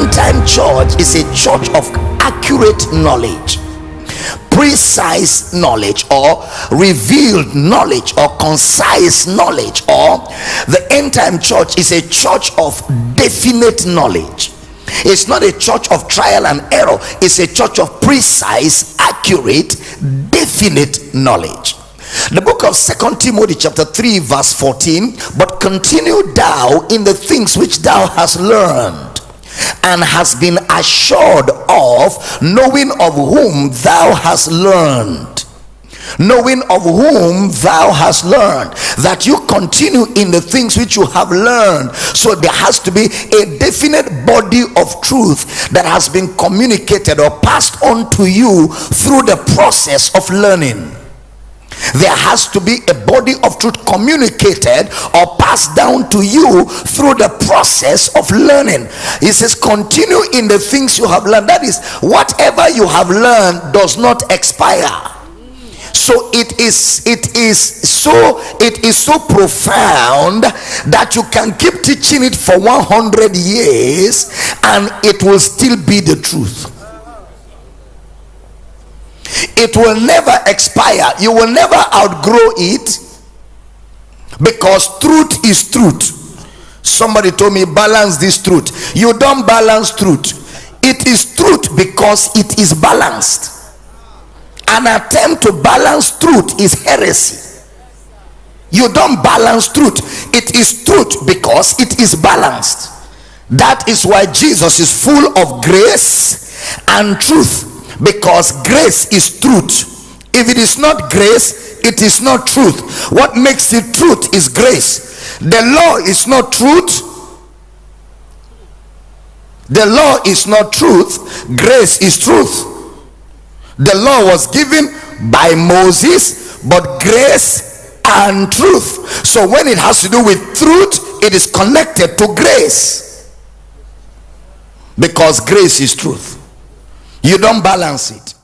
end time church is a church of accurate knowledge precise knowledge or revealed knowledge or concise knowledge or the end time church is a church of definite knowledge. It's not a church of trial and error. It's a church of precise accurate definite knowledge. The book of second timothy chapter 3 verse 14 but continue thou in the things which thou hast learned and has been assured of knowing of whom thou hast learned. Knowing of whom thou hast learned. That you continue in the things which you have learned. So there has to be a definite body of truth that has been communicated or passed on to you through the process of learning there has to be a body of truth communicated or passed down to you through the process of learning. He says continue in the things you have learned. That is whatever you have learned does not expire. So it is it is so it is so profound that you can keep teaching it for 100 years and it will still be the truth it will never expire. You will never outgrow it. Because truth is truth. Somebody told me balance this truth. You don't balance truth. It is truth because it is balanced. An attempt to balance truth is heresy. You don't balance truth. It is truth because it is balanced. That is why jesus is full of grace and truth because grace is truth. If it is not grace it is not truth. What makes it truth is grace. The law is not truth. The law is not truth. Grace is truth. The law was given by moses but grace and truth. So when it has to do with truth it is connected to grace. Because grace is truth you don't balance it